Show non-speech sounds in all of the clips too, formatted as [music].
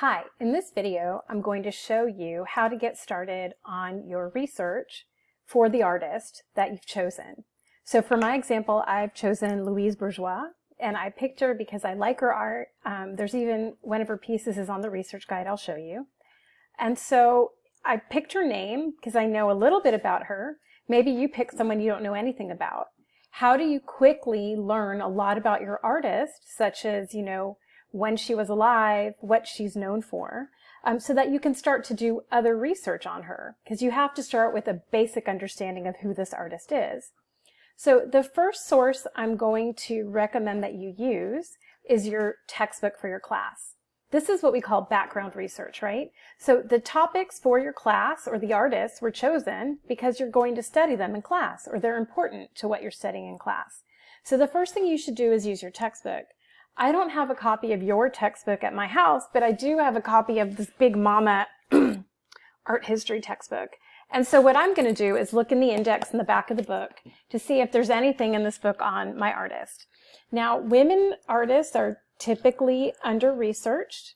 Hi, in this video I'm going to show you how to get started on your research for the artist that you've chosen. So for my example, I've chosen Louise Bourgeois and I picked her because I like her art. Um, there's even one of her pieces is on the research guide I'll show you. And so I picked her name because I know a little bit about her. Maybe you pick someone you don't know anything about. How do you quickly learn a lot about your artist, such as, you know, when she was alive, what she's known for, um, so that you can start to do other research on her, because you have to start with a basic understanding of who this artist is. So the first source I'm going to recommend that you use is your textbook for your class. This is what we call background research, right? So the topics for your class or the artists were chosen because you're going to study them in class or they're important to what you're studying in class. So the first thing you should do is use your textbook. I don't have a copy of your textbook at my house, but I do have a copy of this big mama [clears throat] art history textbook. And so what I'm going to do is look in the index in the back of the book to see if there's anything in this book on my artist. Now, women artists are typically under-researched.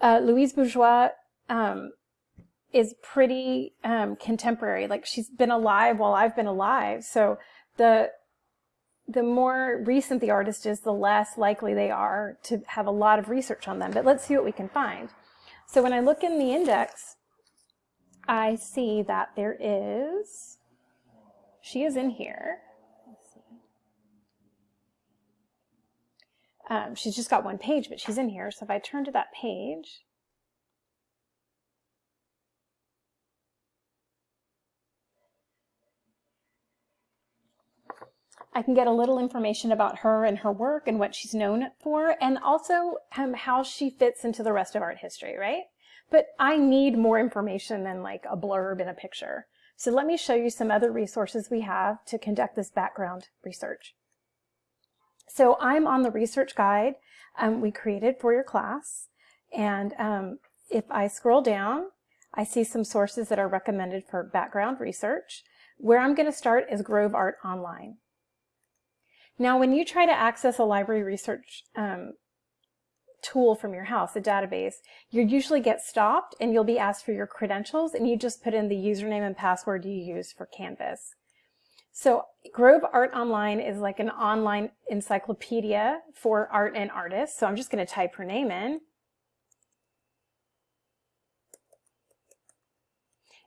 Uh, Louise Bourgeois um, is pretty um, contemporary. Like she's been alive while I've been alive. So the the more recent the artist is, the less likely they are to have a lot of research on them. But let's see what we can find. So when I look in the index, I see that there is, she is in here. Um, she's just got one page, but she's in here. So if I turn to that page, I can get a little information about her and her work and what she's known for, and also um, how she fits into the rest of art history, right? But I need more information than like a blurb in a picture. So let me show you some other resources we have to conduct this background research. So I'm on the research guide um, we created for your class. And um, if I scroll down, I see some sources that are recommended for background research. Where I'm going to start is Grove Art Online. Now, when you try to access a library research um, tool from your house, a database, you usually get stopped and you'll be asked for your credentials and you just put in the username and password you use for Canvas. So Grove Art Online is like an online encyclopedia for art and artists. So I'm just going to type her name in.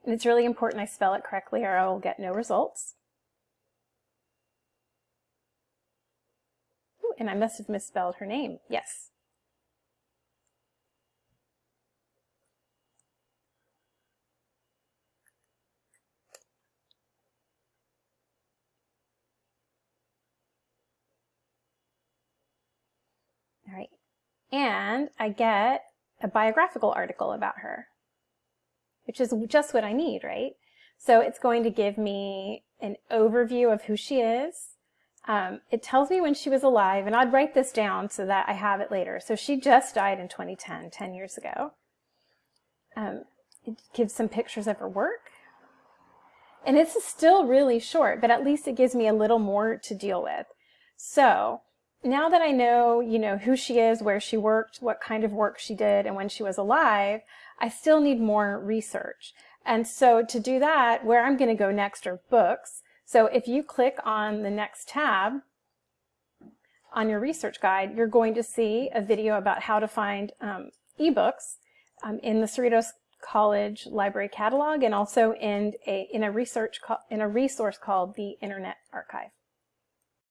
And it's really important I spell it correctly or I will get no results. And I must have misspelled her name. Yes. All right. And I get a biographical article about her, which is just what I need, right? So it's going to give me an overview of who she is, um, it tells me when she was alive, and I'd write this down so that I have it later. So she just died in 2010, 10 years ago. Um, it gives some pictures of her work. And it's still really short, but at least it gives me a little more to deal with. So now that I know, you know, who she is, where she worked, what kind of work she did, and when she was alive, I still need more research. And so to do that, where I'm going to go next are books. So if you click on the next tab on your research guide, you're going to see a video about how to find um, ebooks um, in the Cerritos College Library Catalog and also in a, in a research in a resource called the Internet Archive.